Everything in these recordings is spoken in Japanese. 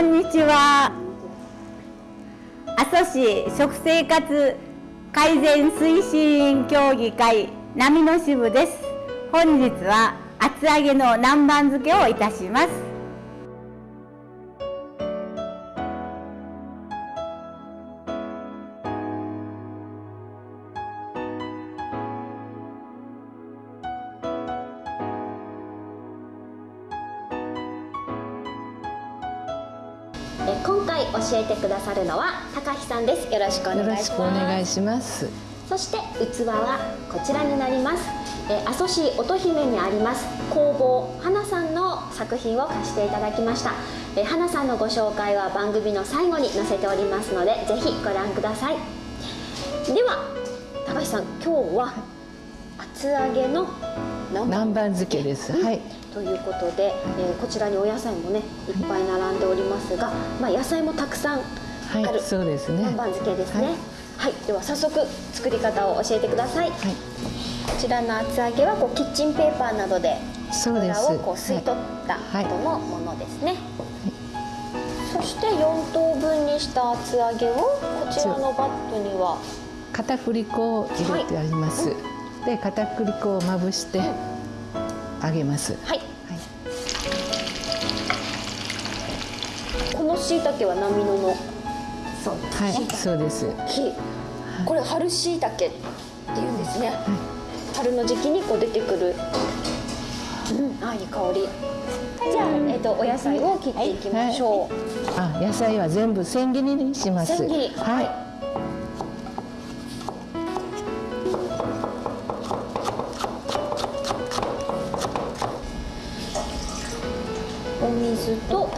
こんにちは。阿蘇市食生活改善推進協議会波の支部です。本日は厚揚げの南蛮漬けをいたします。え今回教えてくださるのは高橋さんです。よろしくお願いします。お願いします。そして器はこちらになります。え阿蘇市乙姫にあります工房花さんの作品を貸していただきました。え花さんのご紹介は番組の最後に載せておりますのでぜひご覧ください。では高橋さん今日は厚揚げの南蛮。漬けです、はい。ということで、えー、こちらにお野菜もねいっぱい並んでおりますが、まあ、野菜もたくさんある、はい、そうですね。南蛮漬けですね、はい、はい、では早速作り方を教えてください、はい、こちらの厚揚げはこうキッチンペーパーなどで油をこう吸い取った後のものですね、そして4等分にした厚揚げをこちらのバットには片栗粉を入れてあります、で片栗粉をまぶして、揚げます。はい。はい、この椎茸は波野の？そうはい、そうです。木。これ春椎茸って言うんですね。はい、春の時期にこう出てくる。うん、あ、いい香り。じゃあ、えっ、ー、と、お野菜を切っていきましょう。はい、あ、野菜は全部千切りにします。千切り。はい。お水とこ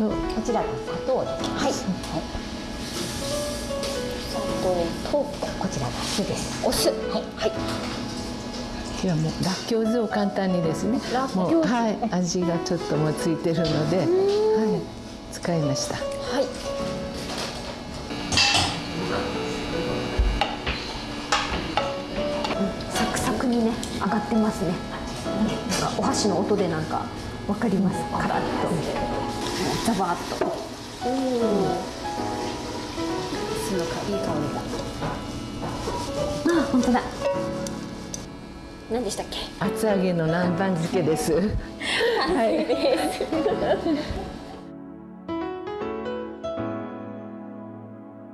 ちらが砂糖です。はい。砂糖とこちらが酢です。お酢。はい。はい。いやもうらっきょう酢を簡単にですね。もうはい味がちょっともうついてるので、はい使いました。はい。サクサクにね上がってますね。なんかお箸の音でなんかわかりますカラッとザバッと。うん。酢のいい香りがあ本当だ。何でしたっけ？厚揚げの南蛮漬けです。はい。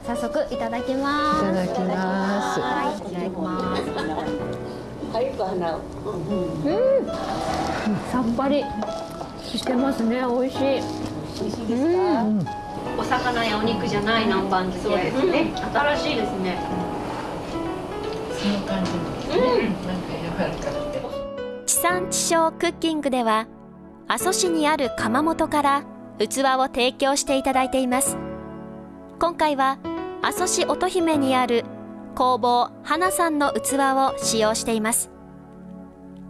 早速いただきます。いただきます。はいいただきます。はい花を。うん。さっぱりしてますね。美味しい美味しいですか、うん、お魚やお肉じゃない南蛮漬け。ですね、うん、新しいですね。その感じですね、うん、なんか柔らかくて。地産地消クッキングでは阿蘇市にある窯元から器を提供していただいています。今回は阿蘇市乙姫にある工房花さんの器を使用しています。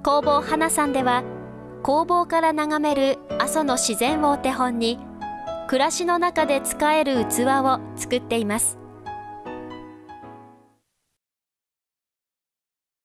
工房花さんでは工房から眺める阿蘇の自然をお手本に暮らしの中で使える器を作っています。